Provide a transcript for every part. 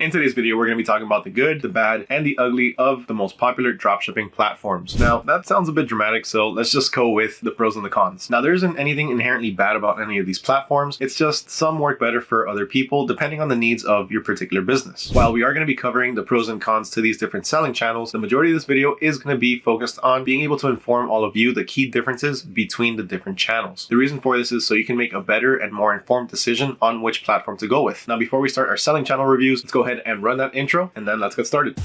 In today's video, we're going to be talking about the good, the bad, and the ugly of the most popular dropshipping platforms. Now, that sounds a bit dramatic, so let's just go with the pros and the cons. Now, there isn't anything inherently bad about any of these platforms. It's just some work better for other people, depending on the needs of your particular business. While we are going to be covering the pros and cons to these different selling channels, the majority of this video is going to be focused on being able to inform all of you the key differences between the different channels. The reason for this is so you can make a better and more informed decision on which platform to go with. Now, before we start our selling channel reviews, let's go ahead and run that intro and then let's get started.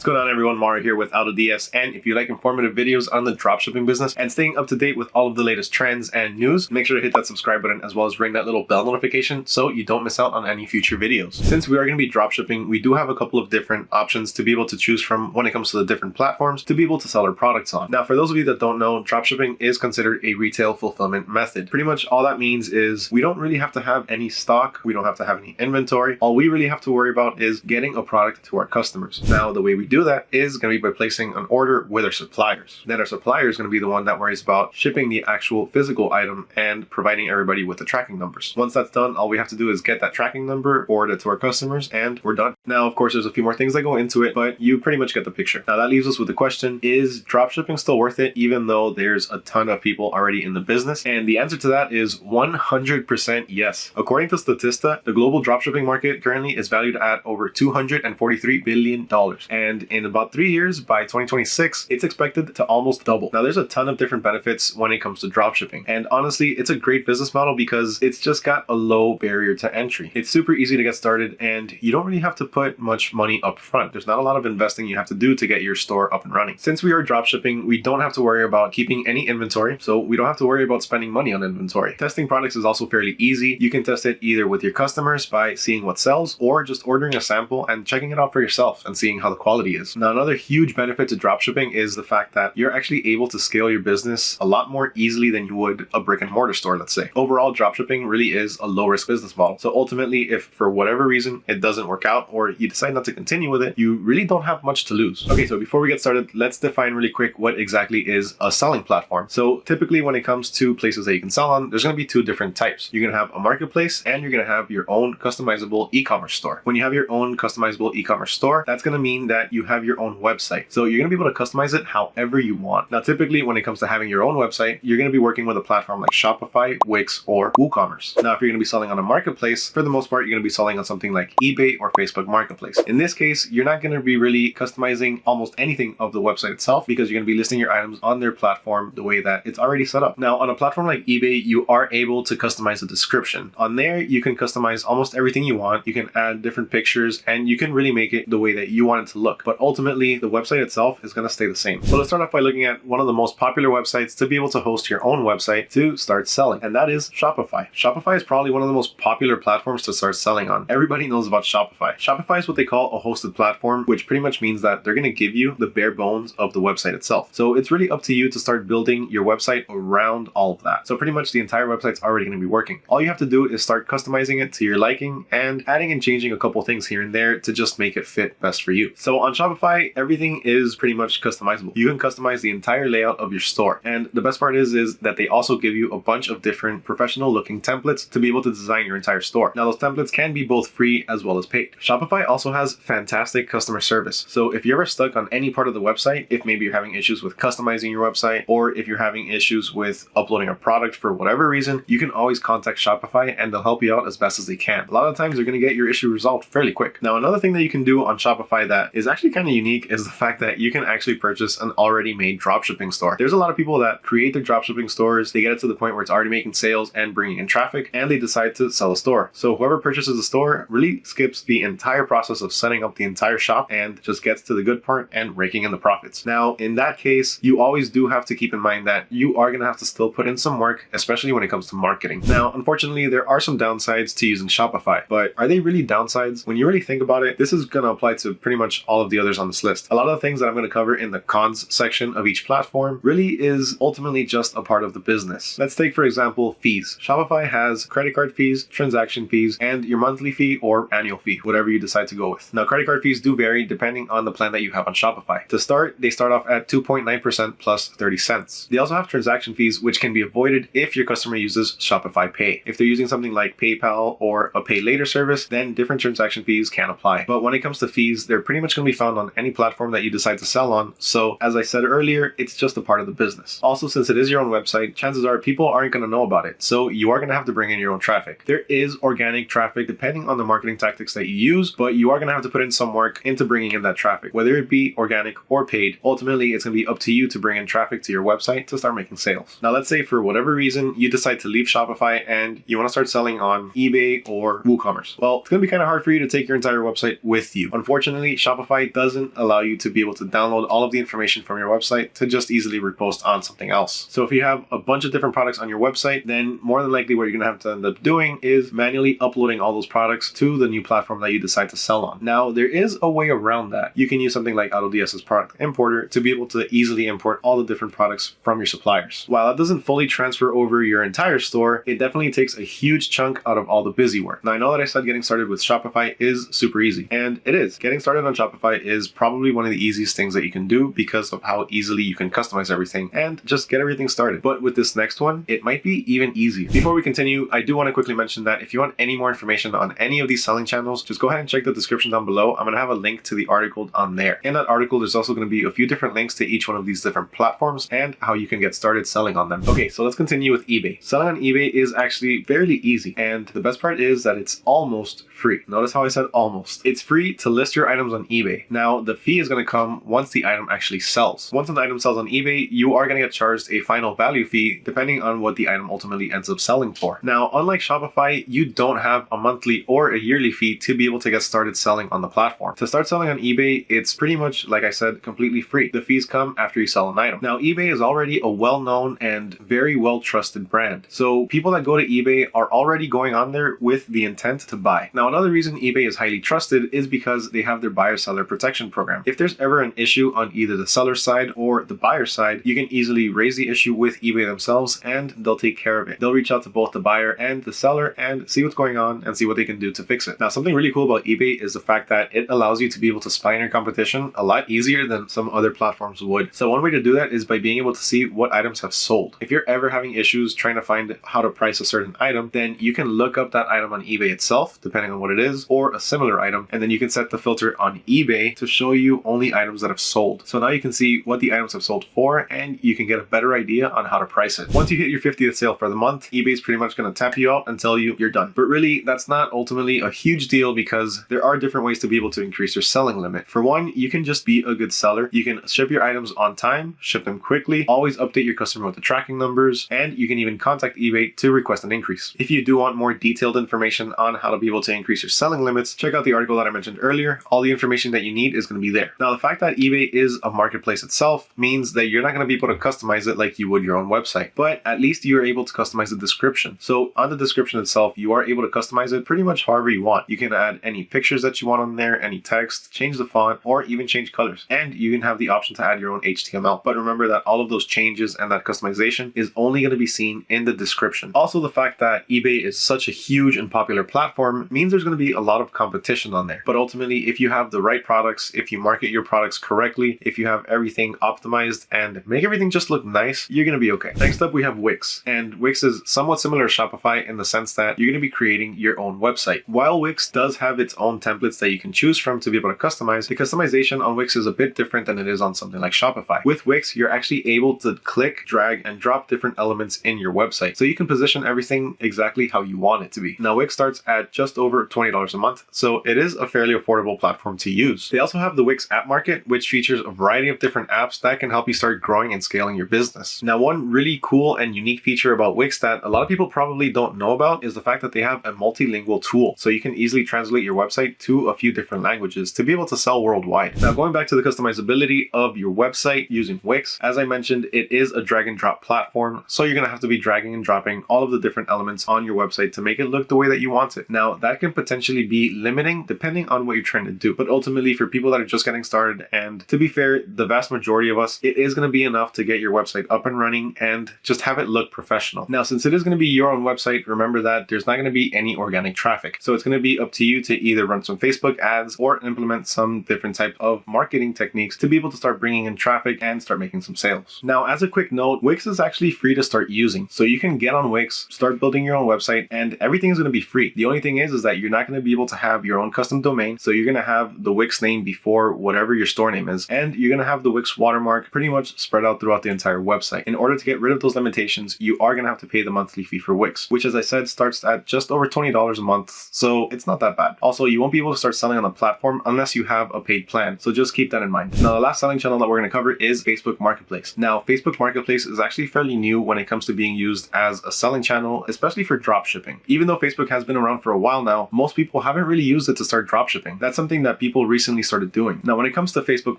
What's going on everyone, Mario here with AutoDS and if you like informative videos on the dropshipping business and staying up to date with all of the latest trends and news, make sure to hit that subscribe button as well as ring that little bell notification so you don't miss out on any future videos. Since we are going to be dropshipping, we do have a couple of different options to be able to choose from when it comes to the different platforms to be able to sell our products on. Now for those of you that don't know, dropshipping is considered a retail fulfillment method. Pretty much all that means is we don't really have to have any stock, we don't have to have any inventory. All we really have to worry about is getting a product to our customers. Now the way we do that is going to be by placing an order with our suppliers. Then our supplier is going to be the one that worries about shipping the actual physical item and providing everybody with the tracking numbers. Once that's done, all we have to do is get that tracking number, it to our customers, and we're done. Now, of course, there's a few more things that go into it, but you pretty much get the picture. Now that leaves us with the question, is dropshipping still worth it even though there's a ton of people already in the business? And the answer to that is 100% yes. According to Statista, the global dropshipping market currently is valued at over $243 billion. And in about about three years, by 2026, it's expected to almost double. Now, there's a ton of different benefits when it comes to dropshipping. And honestly, it's a great business model because it's just got a low barrier to entry. It's super easy to get started and you don't really have to put much money up front. There's not a lot of investing you have to do to get your store up and running. Since we are dropshipping, we don't have to worry about keeping any inventory, so we don't have to worry about spending money on inventory. Testing products is also fairly easy. You can test it either with your customers by seeing what sells or just ordering a sample and checking it out for yourself and seeing how the quality is. Now, another huge benefit to dropshipping is the fact that you're actually able to scale your business a lot more easily than you would a brick and mortar store, let's say. Overall, dropshipping really is a low risk business model. So ultimately, if for whatever reason it doesn't work out or you decide not to continue with it, you really don't have much to lose. Okay, so before we get started, let's define really quick what exactly is a selling platform. So typically when it comes to places that you can sell on, there's going to be two different types. You're to have a marketplace and you're going to have your own customizable e-commerce store. When you have your own customizable e-commerce store, that's going to mean that you have your own website. So you're going to be able to customize it however you want. Now, typically when it comes to having your own website, you're going to be working with a platform like Shopify, Wix, or WooCommerce. Now, if you're going to be selling on a marketplace, for the most part, you're going to be selling on something like eBay or Facebook Marketplace. In this case, you're not going to be really customizing almost anything of the website itself because you're going to be listing your items on their platform the way that it's already set up. Now, on a platform like eBay, you are able to customize the description. On there, you can customize almost everything you want. You can add different pictures and you can really make it the way that you want it to look. But ultimately, the website itself is going to stay the same. So let's start off by looking at one of the most popular websites to be able to host your own website to start selling, and that is Shopify. Shopify is probably one of the most popular platforms to start selling on. Everybody knows about Shopify. Shopify is what they call a hosted platform, which pretty much means that they're going to give you the bare bones of the website itself. So it's really up to you to start building your website around all of that. So pretty much the entire website's already going to be working. All you have to do is start customizing it to your liking and adding and changing a couple things here and there to just make it fit best for you. So on Shopify, everything is pretty much customizable. You can customize the entire layout of your store. And the best part is, is that they also give you a bunch of different professional looking templates to be able to design your entire store. Now those templates can be both free as well as paid. Shopify also has fantastic customer service. So if you're ever stuck on any part of the website, if maybe you're having issues with customizing your website, or if you're having issues with uploading a product for whatever reason, you can always contact Shopify and they'll help you out as best as they can. A lot of times they're going to get your issue resolved fairly quick. Now another thing that you can do on Shopify that is actually kind of unique is the fact that you can actually purchase an already made dropshipping store. There's a lot of people that create their dropshipping stores, they get it to the point where it's already making sales and bringing in traffic, and they decide to sell a store. So whoever purchases the store really skips the entire process of setting up the entire shop and just gets to the good part and raking in the profits. Now, in that case, you always do have to keep in mind that you are going to have to still put in some work, especially when it comes to marketing. Now, unfortunately, there are some downsides to using Shopify, but are they really downsides? When you really think about it, this is going to apply to pretty much all of the others on this list. A lot of the things that I'm going to cover in the cons section of each platform really is ultimately just a part of the business. Let's take, for example, fees. Shopify has credit card fees, transaction fees, and your monthly fee or annual fee, whatever you decide to go with. Now, credit card fees do vary depending on the plan that you have on Shopify. To start, they start off at 2.9% plus 30 cents. They also have transaction fees, which can be avoided if your customer uses Shopify Pay. If they're using something like PayPal or a pay later service, then different transaction fees can apply. But when it comes to fees, they're pretty much going to be found on any platform that you decide to sell on. So, as I said earlier, it's just a part of the business. Also, since it is your own website, chances are people aren't going to know about it. So, you are going to have to bring in your own traffic. There is organic traffic depending on the marketing tactics that you use, but you are going to have to put in some work into bringing in that traffic, whether it be organic or paid. Ultimately, it's going to be up to you to bring in traffic to your website to start making sales. Now, let's say for whatever reason you decide to leave Shopify and you want to start selling on eBay or WooCommerce. Well, it's going to be kind of hard for you to take your entire website with you. Unfortunately, Shopify doesn't allow you to be able to download all of the information from your website to just easily repost on something else. So if you have a bunch of different products on your website, then more than likely what you're going to have to end up doing is manually uploading all those products to the new platform that you decide to sell on. Now, there is a way around that. You can use something like AutoDS's product importer to be able to easily import all the different products from your suppliers. While that doesn't fully transfer over your entire store, it definitely takes a huge chunk out of all the busy work. Now, I know that I said getting started with Shopify is super easy, and it is. Getting started on Shopify is probably one of the easiest things that you can do because of how easily you can customize everything and just get everything started. But with this next one, it might be even easier. Before we continue, I do want to quickly mention that if you want any more information on any of these selling channels, just go ahead and check the description down below. I'm going to have a link to the article on there. In that article, there's also going to be a few different links to each one of these different platforms and how you can get started selling on them. Okay, so let's continue with eBay. Selling on eBay is actually fairly easy, and the best part is that it's almost free. Notice how I said almost. It's free to list your items on eBay. Now, the fee is going to come once the item actually sells. Once an item sells on eBay, you are going to get charged a final value fee depending on what the item ultimately ends up selling for. Now, unlike Shopify, you don't have a monthly or a yearly fee to be able to get started selling on the platform. To start selling on eBay, it's pretty much, like I said, completely free. The fees come after you sell an item. Now, eBay is already a well-known and very well-trusted brand. So people that go to eBay are already going on there with the intent to buy. Now, another reason eBay is highly trusted is because they have their buyer-seller protection program. If there's ever an issue on either the seller side or the buyer side, you can easily raise the issue with eBay themselves and they'll take care of it. They'll reach out to both the buyer and the seller and see what's going on and see what they can do to fix it. Now, something really cool about eBay is the fact that it allows you to be able to spy on your competition a lot easier than some other platforms would. So one way to do that is by being able to see what items have sold. If you're ever having issues trying to find how to price a certain item, then you can look up that item on eBay itself, depending on what it is, or a similar item, and then you can set the filter on eBay to show you only items that have sold. So now you can see what the items have sold for, and you can get a better idea on how to price it. Once you hit your 50th sale for the month, eBay is pretty much going to tap you out and tell you you're done. But really, that's not ultimately a huge deal because there are different ways to be able to increase your selling limit. For one, you can just be a good seller. You can ship your items on time, ship them quickly, always update your customer with the tracking numbers, and you can even contact eBay to request an increase. If you do want more detailed information on how to be able to increase your selling limits, check out the article that I mentioned earlier. All the information that you need is going to be there. Now, the fact that eBay is a marketplace itself means that you're not going to be able to customize it like you would your own website, but at least you're able to customize the description. So on the description itself, you are able to customize it pretty much however you want. You can add any pictures that you want on there, any text, change the font, or even change colors. And you can have the option to add your own HTML. But remember that all of those changes and that customization is only going to be seen in the description. Also, the fact that eBay is such a huge and popular platform means there's going to be a lot of competition on there. But ultimately, if you have the right products, if you market your products correctly, if you have everything optimized and make everything just look nice, you're going to be okay. Next up, we have Wix. And Wix is somewhat similar to Shopify in the sense that you're going to be creating your own website. While Wix does have its own templates that you can choose from to be able to customize, the customization on Wix is a bit different than it is on something like Shopify. With Wix, you're actually able to click, drag, and drop different elements in your website. So you can position everything exactly how you want it to be. Now, Wix starts at just over $20 a month, so it is a fairly affordable platform to use. Also have the Wix App Market, which features a variety of different apps that can help you start growing and scaling your business. Now, one really cool and unique feature about Wix that a lot of people probably don't know about is the fact that they have a multilingual tool. So you can easily translate your website to a few different languages to be able to sell worldwide. Now, going back to the customizability of your website using Wix, as I mentioned, it is a drag and drop platform. So you're going to have to be dragging and dropping all of the different elements on your website to make it look the way that you want it. Now, that can potentially be limiting depending on what you're trying to do. But ultimately, for people that are just getting started. And to be fair, the vast majority of us, it is going to be enough to get your website up and running and just have it look professional. Now, since it is going to be your own website, remember that there's not going to be any organic traffic. So it's going to be up to you to either run some Facebook ads or implement some different type of marketing techniques to be able to start bringing in traffic and start making some sales. Now, as a quick note, Wix is actually free to start using. So you can get on Wix, start building your own website, and everything is going to be free. The only thing is, is that you're not going to be able to have your own custom domain. So you're going to have the Wix name before whatever your store name is, and you're to have the Wix watermark pretty much spread out throughout the entire website. In order to get rid of those limitations, you are to have to pay the monthly fee for Wix, which as I said, starts at just over $20 a month. So it's not that bad. Also, you won't be able to start selling on the platform unless you have a paid plan. So just keep that in mind. Now, the last selling channel that we're to cover is Facebook Marketplace. Now, Facebook Marketplace is actually fairly new when it comes to being used as a selling channel, especially for drop shipping. Even though Facebook has been around for a while now, most people haven't really used it to start drop shipping. That's something that people recently started doing. Now, when it comes to Facebook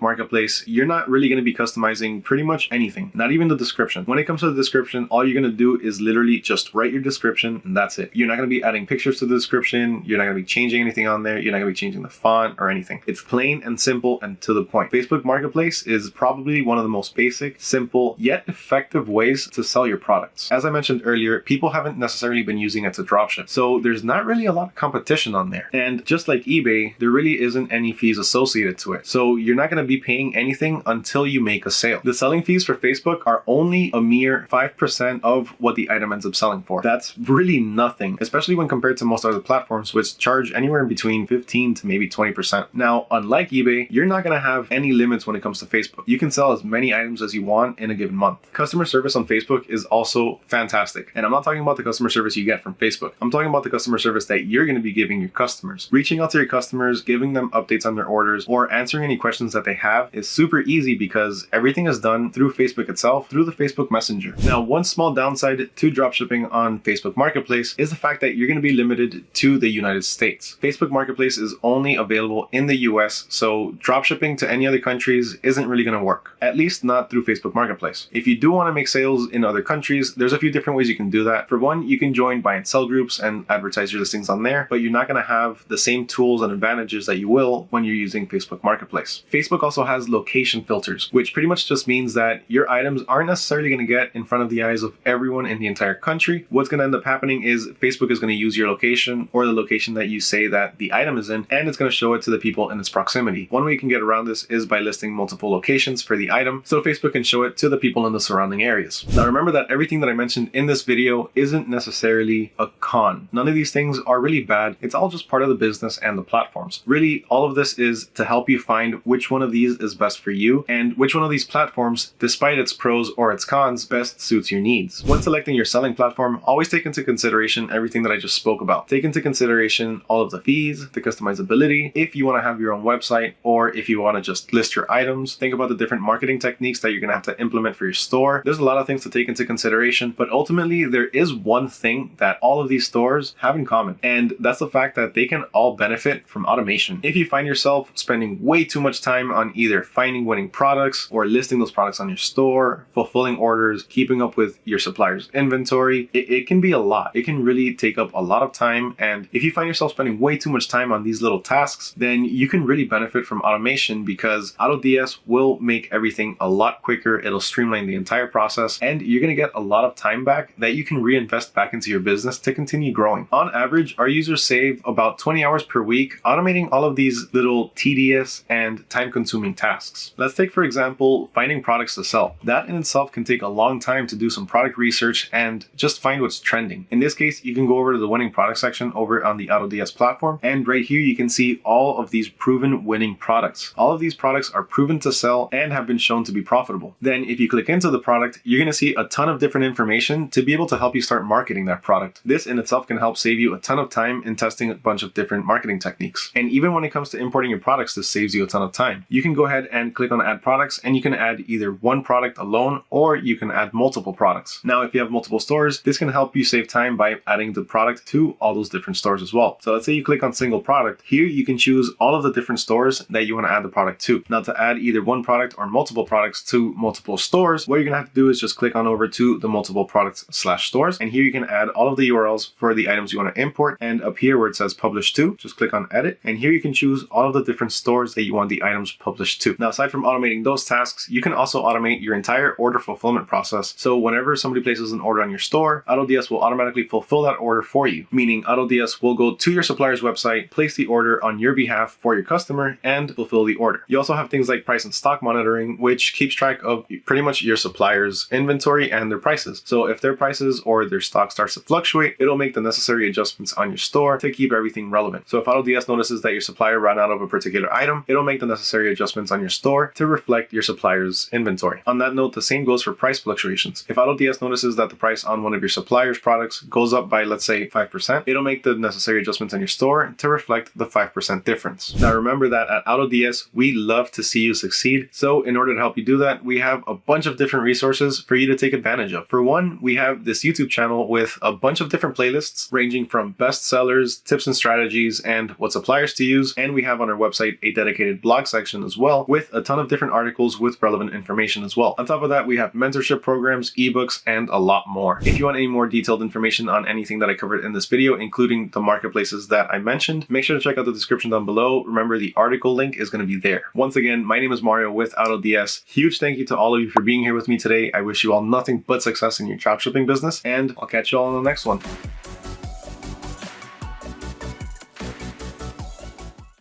Marketplace, you're not really going to be customizing pretty much anything, not even the description. When it comes to the description, all you're going to do is literally just write your description and that's it. You're not going to be adding pictures to the description. You're not going to be changing anything on there. You're not going to be changing the font or anything. It's plain and simple and to the point. Facebook Marketplace is probably one of the most basic, simple, yet effective ways to sell your products. As I mentioned earlier, people haven't necessarily been using it to dropship. So there's not really a lot of competition on there. And just like eBay, there really isn't any fees associated to it. So you're not going to be paying anything until you make a sale. The selling fees for Facebook are only a mere 5% of what the item ends up selling for. That's really nothing, especially when compared to most other platforms, which charge anywhere between 15 to maybe 20%. Now, unlike eBay, you're not going to have any limits when it comes to Facebook. You can sell as many items as you want in a given month. Customer service on Facebook is also fantastic. And I'm not talking about the customer service you get from Facebook. I'm talking about the customer service that you're going to be giving your customers. Reaching out to your customers, giving them updates on their or answering any questions that they have is super easy because everything is done through Facebook itself, through the Facebook Messenger. Now, one small downside to dropshipping on Facebook Marketplace is the fact that you're going to be limited to the United States. Facebook Marketplace is only available in the US, so dropshipping to any other countries isn't really going to work, at least not through Facebook Marketplace. If you do want to make sales in other countries, there's a few different ways you can do that. For one, you can join buy and sell groups and advertise your listings on there, but you're not going to have the same tools and advantages that you will when you're using Facebook Marketplace. Facebook also has location filters, which pretty much just means that your items aren't necessarily going to get in front of the eyes of everyone in the entire country. What's going to end up happening is Facebook is going to use your location or the location that you say that the item is in, and it's going to show it to the people in its proximity. One way you can get around this is by listing multiple locations for the item, so Facebook can show it to the people in the surrounding areas. Now remember that everything that I mentioned in this video isn't necessarily a con. None of these things are really bad. It's all just part of the business and the platforms. Really, all of this is to help you find which one of these is best for you and which one of these platforms, despite its pros or its cons, best suits your needs. When selecting your selling platform, always take into consideration everything that I just spoke about. Take into consideration all of the fees, the customizability, if you want to have your own website, or if you want to just list your items. Think about the different marketing techniques that you're going to have to implement for your store. There's a lot of things to take into consideration, but ultimately there is one thing that all of these stores have in common, and that's the fact that they can all benefit from automation. If you find yourself spending way too much time on either finding winning products or listing those products on your store, fulfilling orders, keeping up with your supplier's inventory, it, it can be a lot. It can really take up a lot of time, and if you find yourself spending way too much time on these little tasks, then you can really benefit from automation because AutoDS will make everything a lot quicker. It'll streamline the entire process, and you're going to get a lot of time back that you can reinvest back into your business to continue growing. On average, our users save about 20 hours per week automating all of these little tedious and time consuming tasks. Let's take, for example, finding products to sell. That in itself can take a long time to do some product research and just find what's trending. In this case, you can go over to the winning product section over on the AutoDS platform, and right here you can see all of these proven winning products. All of these products are proven to sell and have been shown to be profitable. Then if you click into the product, you're going to see a ton of different information to be able to help you start marketing that product. This in itself can help save you a ton of time in testing a bunch of different marketing techniques. And even when it comes to importing your products, this saves you a ton of time. You can go ahead and click on add products and you can add either one product alone or you can add multiple products. Now, if you have multiple stores, this can help you save time by adding the product to all those different stores as well. So let's say you click on single product. Here you can choose all of the different stores that you want to add the product to. Now to add either one product or multiple products to multiple stores, what you're going to have to do is just click on over to the multiple products slash stores. And here you can add all of the URLs for the items you want to import. And up here where it says publish to, just click on edit. And here you can choose all of the different stores that you want the items published to. Now, aside from automating those tasks, you can also automate your entire order fulfillment process. So whenever somebody places an order on your store, AutoDS will automatically fulfill that order for you, meaning AutoDS will go to your supplier's website, place the order on your behalf for your customer, and fulfill the order. You also have things like price and stock monitoring, which keeps track of pretty much your supplier's inventory and their prices. So if their prices or their stock starts to fluctuate, it'll make the necessary adjustments on your store to keep everything relevant. So if AutoDS notices that your supplier ran out of a particular item, it'll make the necessary adjustments on your store to reflect your supplier's inventory. On that note, the same goes for price fluctuations. If AutoDS notices that the price on one of your supplier's products goes up by, let's say, 5%, it'll make the necessary adjustments on your store to reflect the 5% difference. Now remember that at AutoDS, we love to see you succeed. So in order to help you do that, we have a bunch of different resources for you to take advantage of. For one, we have this YouTube channel with a bunch of different playlists ranging from best sellers, tips and strategies, and what suppliers to use. And we have on our website a dedicated blog section as well with a ton of different articles with relevant information as well. On top of that, we have mentorship programs, ebooks, and a lot more. If you want any more detailed information on anything that I covered in this video, including the marketplaces that I mentioned, make sure to check out the description down below. Remember, the article link is going to be there. Once again, my name is Mario with AutoDS. Huge thank you to all of you for being here with me today. I wish you all nothing but success in your dropshipping business, and I'll catch you all in the next one.